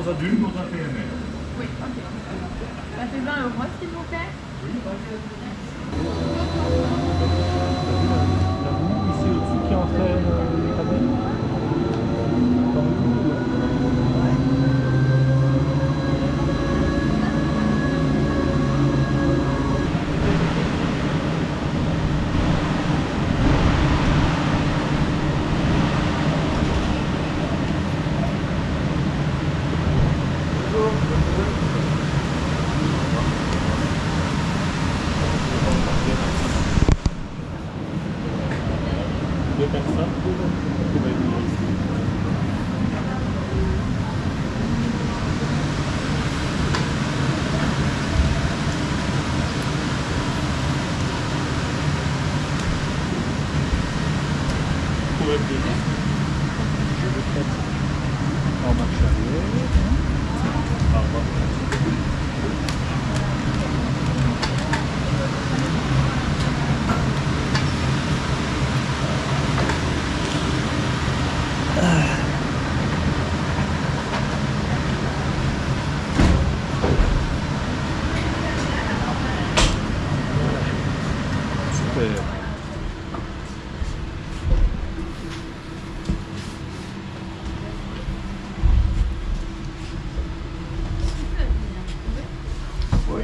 d'une dans un PMR. Oui, ok. Ça fait 20 euros, s'il vous plaît. La boue ici au-dessus qui entraîne euh, les cabines. Dans le cou. Deux personnes qui vont venir ici. Vous pouvez venir. Je vais peut-être en marche arrière. Au revoir. Super. Oui.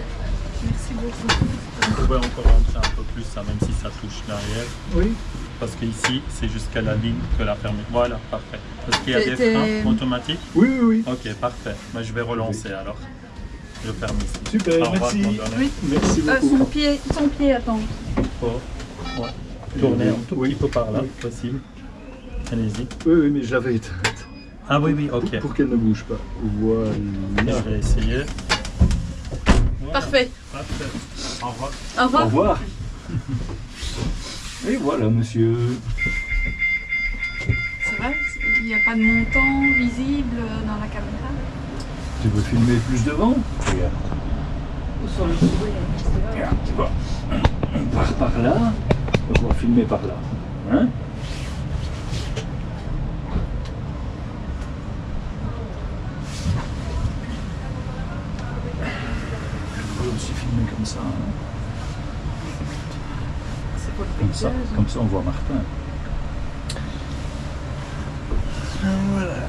Merci beaucoup. Encore rentrer un peu plus, ça, même si ça touche derrière. Oui. Parce qu'ici, c'est jusqu'à la ligne que la ferme. Voilà, parfait. Est-ce qu'il y a des freins automatiques? Oui, oui, oui. Ok, parfait. Ben, je vais relancer alors. Je ferme ici. Super, Au revoir, merci. Oui. Merci Euh, son pied, son pied, attends. Oh, ouais. Tournez un tout Oui. petit peu par là, Oui. possible. Allez-y. Oui, oui, mais je l'avais éteinte. Ah oui, oui, ok. Pour, pour qu'elle ne bouge pas. Voilà. Je vais essayer. Parfait. Parfait. Au revoir. Au revoir. Au revoir. Et voilà, monsieur. Ça va? Il n'y a pas de montant visible dans la caméra? Tu veux filmer plus devant? Regarde. Ou sur le Regarde, tu vois. On part par là, on va filmer par là. Hein On peut aussi filmer comme ça. hein. C'est pour le Comme ça, paysage. comme ça on voit Martin. Voilà.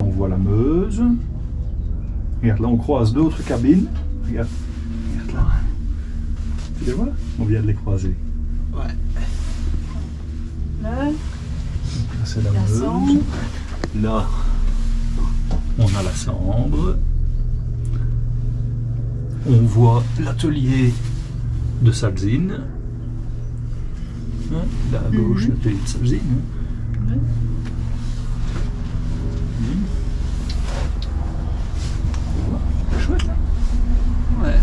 On voit la Meuse. Regarde, là on croise d'autres cabines. Regarde, regarde là. Tu les vois? On vient de les croiser. Là, Là c'est la, La Meuse. Sambre. Là, on a la Sambre. On voit l'atelier de Salzine. Hein, là à gauche, Mhm. l'atelier de Salzine. hein. Ouais. Mhm. Tu vois, c'est chouette. hein. ouais.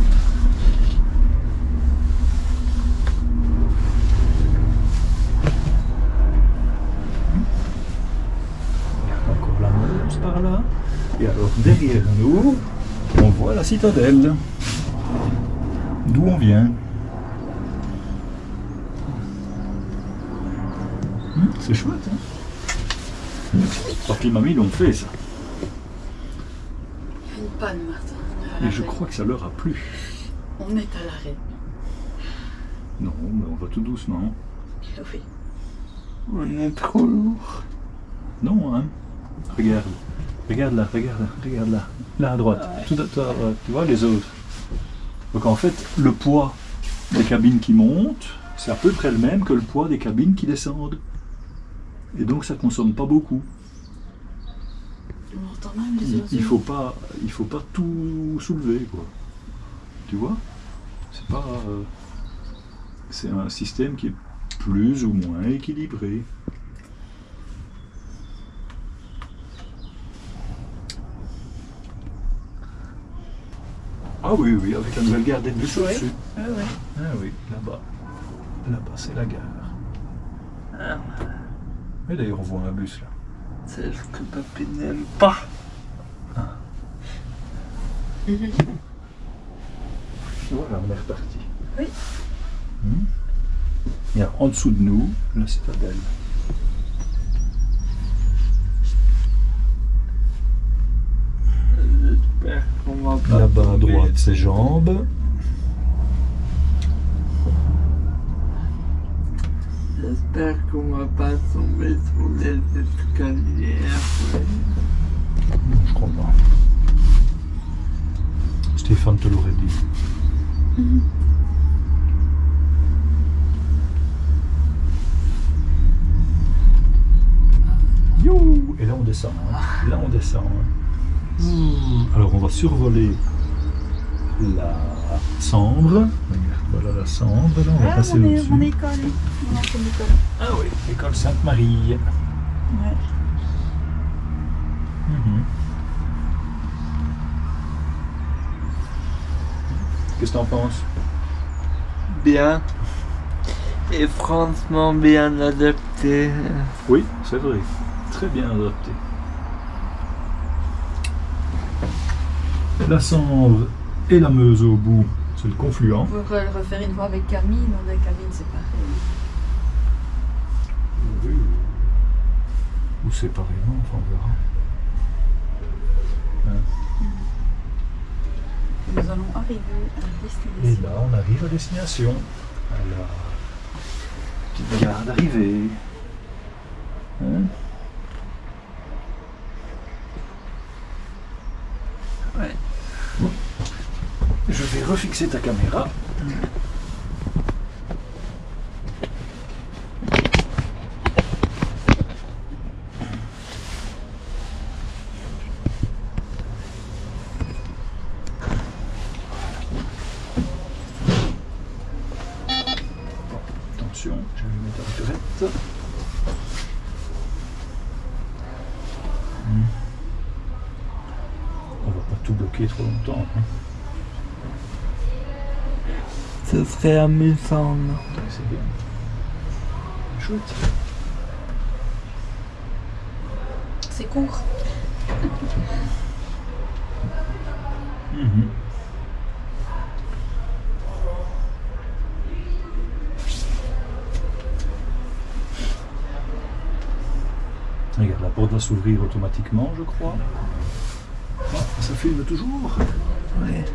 Il y a encore la Meuse par là. Et alors on voit la citadelle. D'où on vient. Hum, C'est chouette, hein Papy et mamie l'ont fait ça. Il y a une panne, Martin. Et je crois que ça leur a plu. On est à l'arrêt. Non, mais on va tout doucement. Oui. On est trop lourd. Non, hein Regarde. Regarde là, regarde là, regarde là. Là à droite. Tout à, tout à droite. Tu vois les autres. Donc en fait, le poids des cabines qui montent, c'est à peu près le même que le poids des cabines qui descendent. Et donc ça consomme pas beaucoup. On entend même les Il, il faut pas, il faut pas tout soulever quoi. Tu vois? C'est pas, euh, c'est un système qui est plus ou moins équilibré. Ah oui, oui, avec la nouvelle gare des bus Oui. au-dessus. Ouais, ouais. Ah oui, là-bas. Là-bas, c'est la gare. Ah, Mais d'ailleurs, on voit un bus là. c'est ce que papy n'aime pas. Voilà, on est reparti. Oui. Hmm. Et alors, en dessous de nous, la citadelle. À tomber. droite, ses jambes. J'espère qu'on va pas tomber sur les escaliers. Je crois pas. Stéphane te l'aurait dit. You Et là on descend. hein. Là on descend. hein. Ouh. Alors on va survoler la Sambre. Regarde, voilà la Sambre. Là on va Ah, passer mon, é- au-dessus. mon école. Mon ancienne école. Ah oui, l'école Sainte-Marie. Ouais. Mhm. Qu'est-ce que t'en penses? Bien. Et franchement bien adapté. Oui, c'est vrai. Très bien adapté. La Sambre et la Meuse au bout, c'est le confluent. On pourrait le refaire une fois avec Camille dans des cabines séparées. Ou séparément, enfin on verra. Nous allons arriver à la Et destination. là, on arrive à destination. À la petite gare d'arrivée. Hein Ouais. Je vais refixer ta caméra. Attention, je vais mettre la turette. Hmm. On va pas tout bloquer trop longtemps. hein. Ce serait amusant. c'est bien. Chouette. C'est court. Mhm. Regarde, la porte va s'ouvrir automatiquement, je crois. Ah, ça filme toujours Ouais.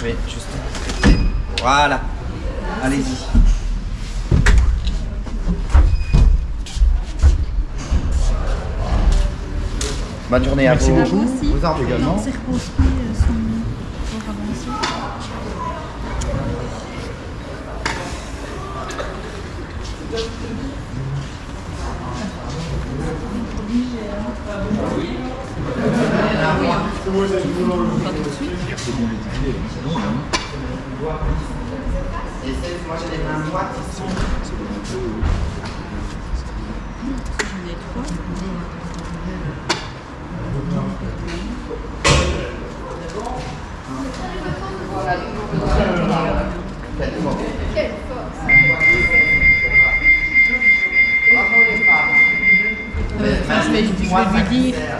Je vais juste. Voilà. Allez-y. Bonne journée à Merci vous. beaucoup. Vous. Également c'est repose-pied euh, sont fort avancés. Pas tout de suite. Et c'est- Euh, je je vais lui dire.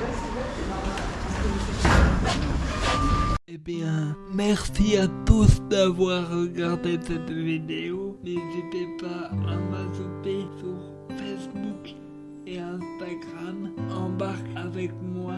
Eh bien, merci à tous d'avoir regardé cette vidéo. N'hésitez pas à m'ajouter sur Facebook et Instagram. Embarque avec moi